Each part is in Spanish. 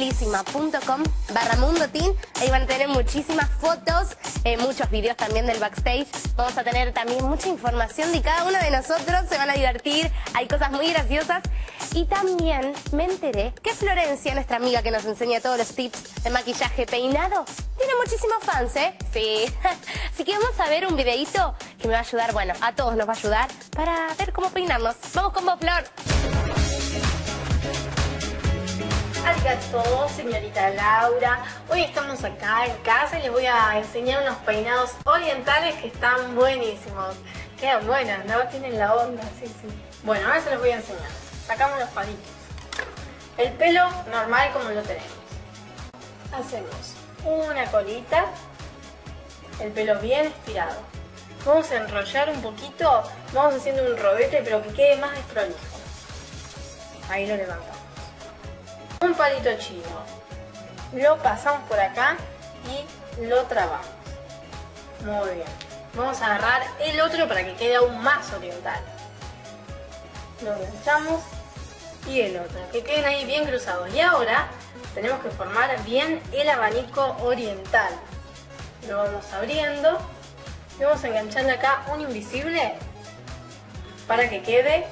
utilísima.com barra Mundo Teen. Ahí van a tener muchísimas fotos, eh, muchos videos también del backstage. Vamos a tener también mucha información de cada uno de nosotros. Se van a divertir, hay cosas muy graciosas. Y también me enteré que Florencia, nuestra amiga que nos enseña todos los tips de maquillaje peinado, tiene muchísimos fans, ¿eh? Sí. Así que vamos a ver un videito que me va a ayudar, bueno, a todos nos va a ayudar para ver cómo peinarnos. Vamos con vos. Arigato, señorita Laura. Hoy estamos acá en casa y les voy a enseñar unos peinados orientales que están buenísimos. Quedan buenas, ¿no? Tienen la onda, sí, sí. Bueno, ahora se los voy a enseñar. Sacamos los palitos. El pelo normal como lo tenemos. Hacemos una colita. El pelo bien estirado. Vamos a enrollar un poquito. Vamos haciendo un rodete pero que quede más desprolijo. Ahí lo levantamos un palito chino. Lo pasamos por acá y lo trabamos. Muy bien. Vamos a agarrar el otro para que quede aún más oriental. Lo enganchamos y el otro. Que queden ahí bien cruzados. Y ahora tenemos que formar bien el abanico oriental. Lo vamos abriendo. Y vamos a engancharle acá un invisible para que quede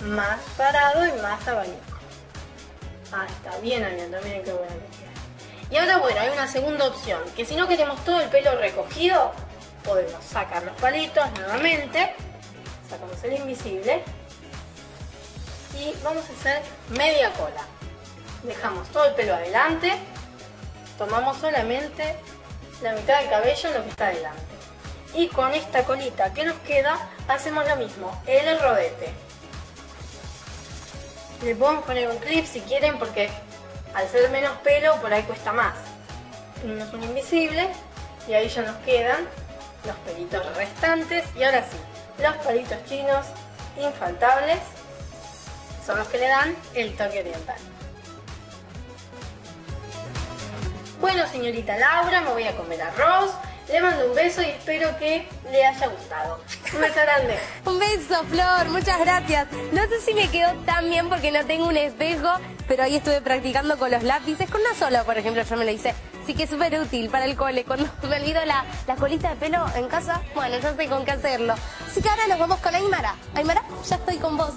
más parado y más abanico. Ah, está bien abierto, miren qué buena que queda. Y ahora bueno, hay una segunda opción, que si no queremos todo el pelo recogido, podemos sacar los palitos nuevamente, sacamos el invisible y vamos a hacer media cola. Dejamos todo el pelo adelante, tomamos solamente la mitad del cabello en lo que está adelante. Y con esta colita que nos queda, hacemos lo mismo, el rodete. Le podemos poner un clip si quieren porque al ser menos pelo por ahí cuesta más. Tenemos un invisible y ahí ya nos quedan los pelitos restantes. Y ahora sí, los palitos chinos infaltables son los que le dan el toque oriental. Bueno, señorita Laura, me voy a comer arroz. Le mando un beso y espero que le haya gustado. Un beso grande. un beso, Flor. Muchas gracias. No sé si me quedó tan bien porque no tengo un espejo, pero ahí estuve practicando con los lápices. Con uno solo, por ejemplo, yo me lo hice. Así que es súper útil para el cole. Cuando me olvido la, la colita de pelo en casa, bueno, ya sé con qué hacerlo. Así que ahora nos vamos con Aymara. Aymara, ya estoy con vos.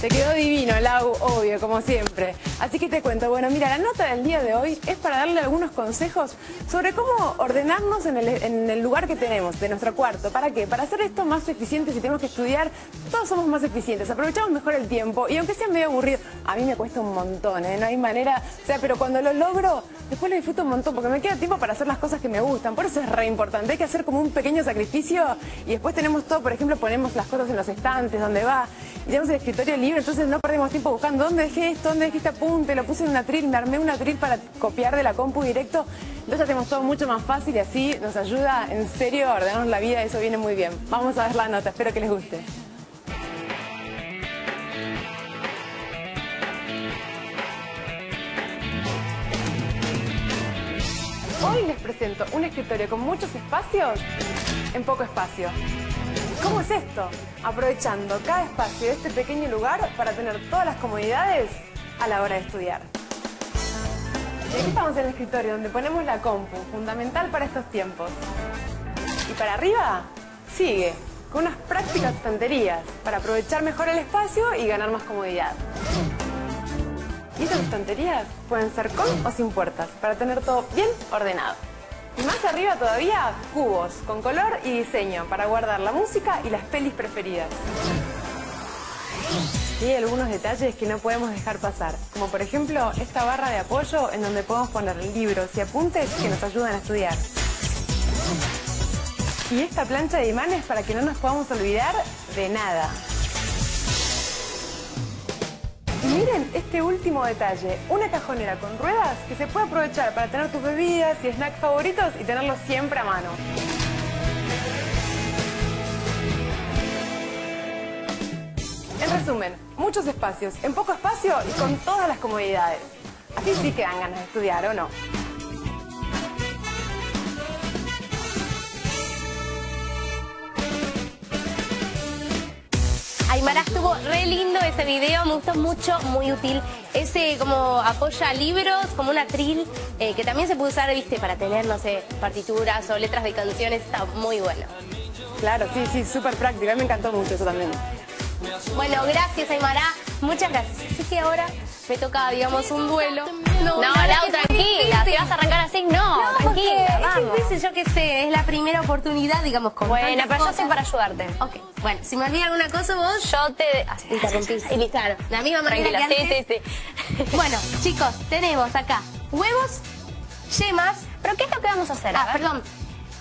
Te quedó divino, Lau, obvio, como siempre. Así que te cuento, bueno, mira, la nota del día de hoy es para darle algunos consejos sobre cómo ordenarnos en el, lugar que tenemos, de nuestro cuarto. ¿Para qué? Para hacer esto más eficiente, si tenemos que estudiar, todos somos más eficientes, aprovechamos mejor el tiempo y aunque sea medio aburrido, a mí me cuesta un montón, ¿eh? No hay manera, o sea, pero cuando lo logro, después lo disfruto un montón porque me queda tiempo para hacer las cosas que me gustan. Por eso es re importante, hay que hacer como un pequeño sacrificio y después tenemos todo, por ejemplo, ponemos las cosas en los estantes, donde va, tenemos el escritorio libre, entonces no perdemos tiempo buscando dónde dejé esto, dónde dejé este apunte, lo puse en una atril, me armé una atril para copiar de la compu directo. Entonces hacemos todo mucho más fácil y así nos ayuda en serio a ordenarnos la vida, eso viene muy bien. Vamos a ver la nota, espero que les guste. Hoy les presento un escritorio con muchos espacios en poco espacio. ¿Cómo es esto? Aprovechando cada espacio de este pequeño lugar para tener todas las comodidades a la hora de estudiar. Y aquí estamos en el escritorio donde ponemos la compu, fundamental para estos tiempos. Y para arriba, sigue, con unas prácticas estanterías para aprovechar mejor el espacio y ganar más comodidad. Y estas estanterías pueden ser con o sin puertas, para tener todo bien ordenado. Y más arriba todavía, cubos con color y diseño para guardar la música y las pelis preferidas. Y hay algunos detalles que no podemos dejar pasar, como por ejemplo esta barra de apoyo en donde podemos poner libros y apuntes que nos ayudan a estudiar. Y esta plancha de imanes para que no nos podamos olvidar de nada. Miren este último detalle, una cajonera con ruedas que se puede aprovechar para tener tus bebidas y snacks favoritos y tenerlos siempre a mano. En resumen, muchos espacios, en poco espacio y con todas las comodidades. Así sí que dan ganas de estudiar, ¿o no? Estuvo re lindo ese video, me gustó mucho, muy útil. Ese como apoya libros, como un atril, eh, que también se puede usar, viste, para tener, no sé, partituras o letras de canciones, está muy bueno. Claro, sí, sí, súper práctico. A mí me encantó mucho eso también. Bueno, gracias Aymara, muchas gracias. Así que ahora me toca, digamos, un duelo. No, verdad Lau, es tranquila, si vas a arrancar así, no, No, tranquila, es vamos. difícil, yo qué sé, es la primera oportunidad, digamos, con Bueno, pero yo estoy para ayudarte. Ok, bueno, si me olvida alguna cosa vos... Yo te... así, Interrumpís. Y listo. Claro, la misma manera Tranquila, que sí, antes. sí, sí. Bueno, chicos, tenemos acá huevos, yemas... ¿Pero qué es lo que vamos a hacer? Ah, perdón,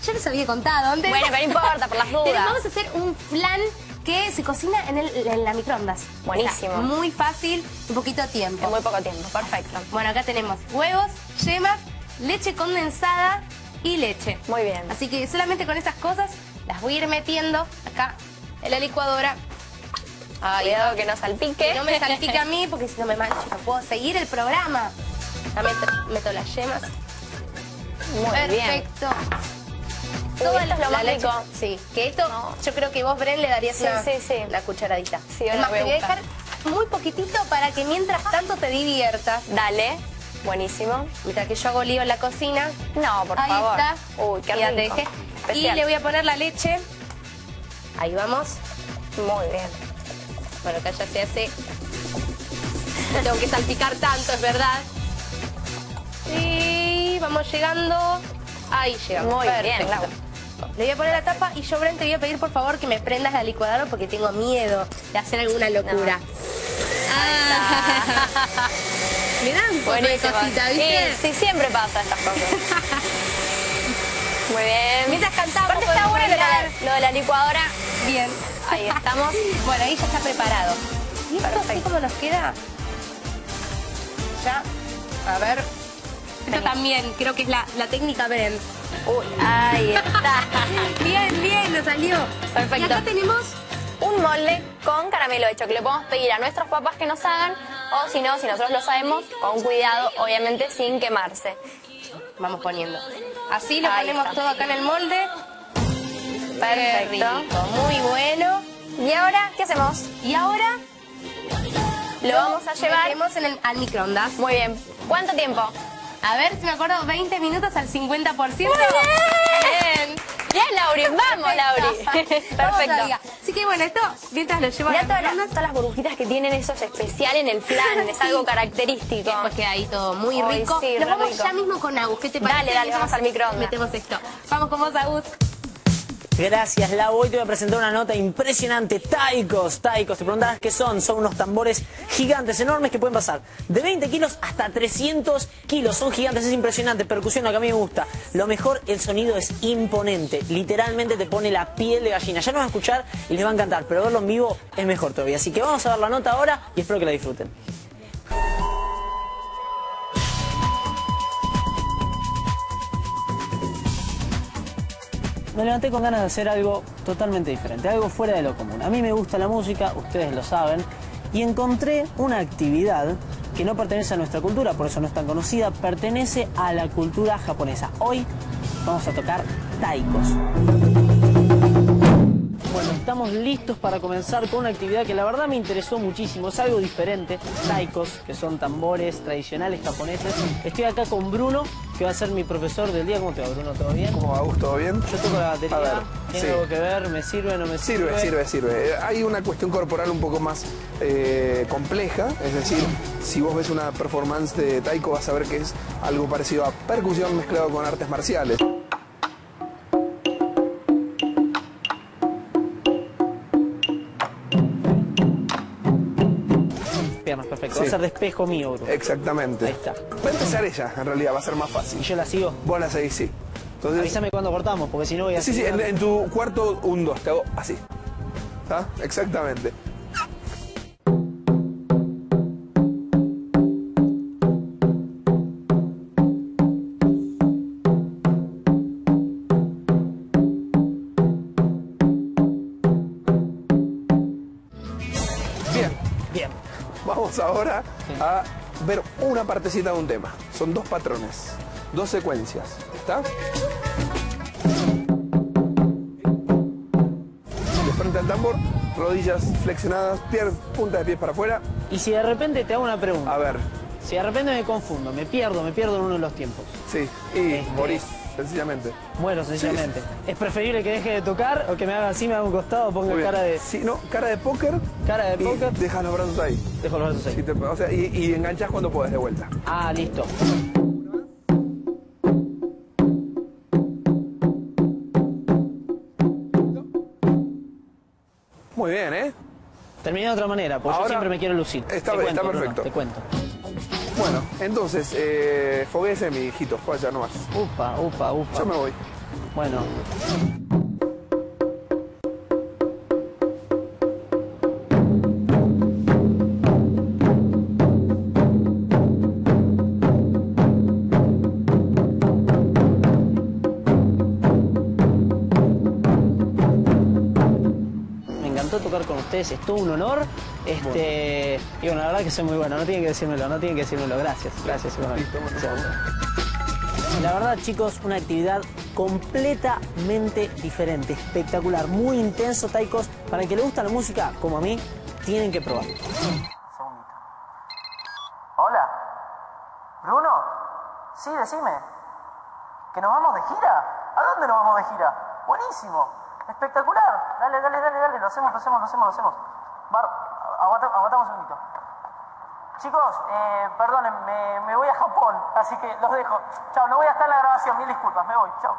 yo les había contado antes. Bueno, pero no importa, por las dudas. Vamos a hacer un flan que se cocina en, el, en la microondas. Buenísimo. Muy fácil, un poquito de tiempo. En muy poco tiempo, perfecto. Bueno, acá tenemos huevos, yemas, leche condensada y leche. Muy bien. Así que solamente con esas cosas las voy a ir metiendo acá en la licuadora. Ahí Cuidado que no salpique. Que no me salpique a mí porque si no me mancho no puedo seguir el programa. Ya meto, meto las yemas. Muy bien. Perfecto. Uy, Toda esto es lo la más leche- rico. Sí, que esto No. yo creo que vos, Bren, le darías Sí, una, sí, sí. la cucharadita. Sí, te voy a dejar muy poquitito para que mientras tanto te diviertas. Dale. Buenísimo. Mientras que yo hago lío en la cocina. No, por Ahí favor. está. Uy, qué rico. Y le voy a poner la leche. Ahí vamos. Muy bien. Bueno, acá ya se hace. No tengo que salpicar tanto, es verdad. Y vamos llegando. Ahí llegamos. Muy bien, Perfecto. Le voy a poner la tapa y yo, Bren, te voy a pedir por favor que me prendas la licuadora porque tengo miedo de hacer alguna locura. Ah. Me dan Buenísimo. cosita, ¿viste? Sí, sí, siempre pasa estas cosas. Muy bien. Mientras cantamos, Aparte está bueno lo lo de la licuadora. Bien. Ahí estamos. Bueno, ahí ya está preparado. ¿Y esto así como nos queda? Ya. A ver. Esto también, creo que es la, la técnica Bren. Uy, ahí está. Bien, bien, nos salió. Perfecto. Y acá tenemos Un molde con caramelo hecho que le podemos pedir a nuestros papás que nos hagan o si no, si nosotros lo sabemos, con cuidado, obviamente sin quemarse. Vamos poniendo. Así lo Ahí ponemos está. todo acá en el molde. Perfecto. muy bueno. ¿Y ahora qué hacemos? Y ahora Lo vamos a llevar. metemos en el, al microondas. Muy bien. ¿Cuánto tiempo? A ver si me acuerdo, 20 minutos al 50%. Muy bien. Bien, Lauri, vamos, Lauri. Perfecto. Así que bueno, esto mientras lo llevo a Mirá las todas las, todas las burbujitas que tienen, eso es especial en el flan, es algo característico. Después queda ahí todo muy Ay, rico. sí, Nos re vamos rico. ya mismo con Agus. ¿Qué te parece? Dale, dale, vamos al microondas. Metemos esto. Vamos con vos, Agus. Gracias, Lau. Hoy te voy a presentar una nota impresionante. Taikos, taikos. Te preguntarás qué son. Son unos tambores gigantes, enormes, que pueden pasar de 20 kilos hasta 300 kilos. Son gigantes, es impresionante. Percusión, lo que a mí me gusta. Lo mejor, el sonido es imponente. Literalmente te pone la piel de gallina. Ya nos van a escuchar y les va a encantar, pero verlo en vivo es mejor todavía. Así que vamos a ver la nota ahora y espero que la disfruten. Me levanté con ganas de hacer algo totalmente diferente, algo fuera de lo común. A mí me gusta la música, ustedes lo saben, y encontré una actividad que no pertenece a nuestra cultura, por eso no es tan conocida, pertenece a la cultura japonesa. Hoy vamos a tocar taikos. Estamos listos para comenzar con una actividad que la verdad me interesó muchísimo. Es algo diferente. Taikos, que son tambores tradicionales japoneses. Estoy acá con Bruno, que va a ser mi profesor del día. ¿Cómo te va, Bruno? ¿Todo bien? ¿Cómo va, Gus? ¿Todo bien? Yo toco la batería. A ver, ¿Tiene sí. algo que ver? ¿Me sirve no me sirve? Sirve, sirve, sirve. Eh, Hay una cuestión corporal un poco más eh, compleja, es decir, si vos ves una performance de taiko vas a ver que es algo parecido a percusión mezclado con artes marciales. Perfecto. Va Sí. a ser de espejo mío, Bruno. Exactamente. Ahí está. Va a empezar ella, en realidad, va a ser más Y fácil. yo la sigo. Vos la seguís, sí. Entonces, Avísame cuando cortamos, porque si no voy a sí, sí, en tu cuarto, un, dos, te hago así. ¿Está? Exactamente. A ver una partecita de un tema. Son dos patrones, dos secuencias. ¿Está? De frente al tambor, rodillas flexionadas, pier- punta de pies para afuera. Y si de repente te hago una pregunta. A ver, Si de repente me confundo, me pierdo, me pierdo en uno de los tiempos. sí, y Este- morís, sencillamente. Muero, sencillamente. ¿Es preferible que deje de tocar o que me haga así, me haga un costado, ponga cara de Sí, no, cara de póker. cara de póker? dejas los brazos ahí. Dejo los brazos ahí. te- o sea, y, y enganchás cuando puedes de vuelta. Ah, listo. Muy bien, ¿eh? Terminé de otra manera, porque yo siempre me quiero lucir. Está- Te cuento, está Bruno, perfecto. te cuento. Bueno, entonces, eh, foguese, mi hijito. Vaya nomás. Upa, upa, upa. Yo me voy. Bueno. Ustedes, es todo un honor. Este, y bueno, la verdad que soy muy bueno, no tienen que decírmelo, no tienen que decírmelo. Gracias, gracias. Listo, bueno. La verdad, chicos, una actividad completamente diferente, espectacular, muy intenso, taicos. Para el que le gusta la música, como a mí, tienen que probar. Hola. ¿Bruno? Sí, decime. ¿Que nos vamos de gira? ¿A dónde nos vamos de gira? Buenísimo. Espectacular. Dale, dale, dale, dale. Lo hacemos, lo hacemos, lo hacemos, lo hacemos. Bar, aguanta, aguantamos un segundito. Chicos, eh, perdonen, me, me voy a Japón, así que los dejo. Chao, no voy a estar en la grabación, mil disculpas, me voy. Chao.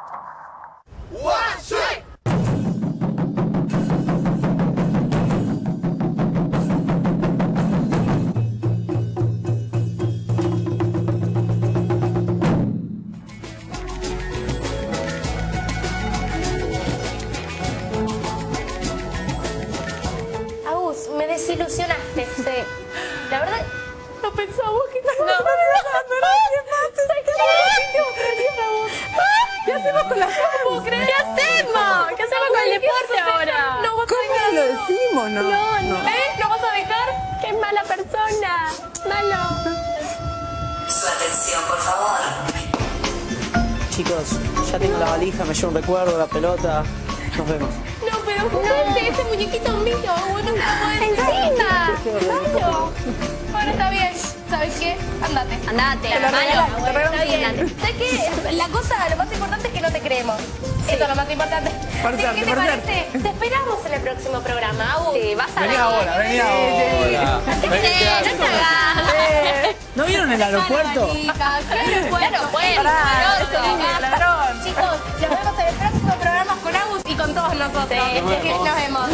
Decimos, no? No, ¿eh? ¿No vas a dejar? ¡Qué mala persona! ¡Malo! Su atención, por favor. Chicos, ya tengo la valija, me llevo un recuerdo, la pelota. Nos vemos. No, pero no, ese muñequito mío, podés. ¡Encima! Claro. ¿Sabes qué? Andate. Andate, Te lo malo. regalamos, Bueno, está bien. andate. ¿Sabes qué? La cosa, lo más importante es que no te creemos. Eso es lo más importante. Por que, suerte, ¿Qué te parece? Te esperamos en el próximo programa, Agus. Sí, vas a Vení ver. ahora, vení ahora. Sí, no hagas. ¿No vieron el aeropuerto? ¿qué aeropuerto? Chicos, nos vemos en el próximo programa con Agus y con todos nosotros. Sí. Nos vemos.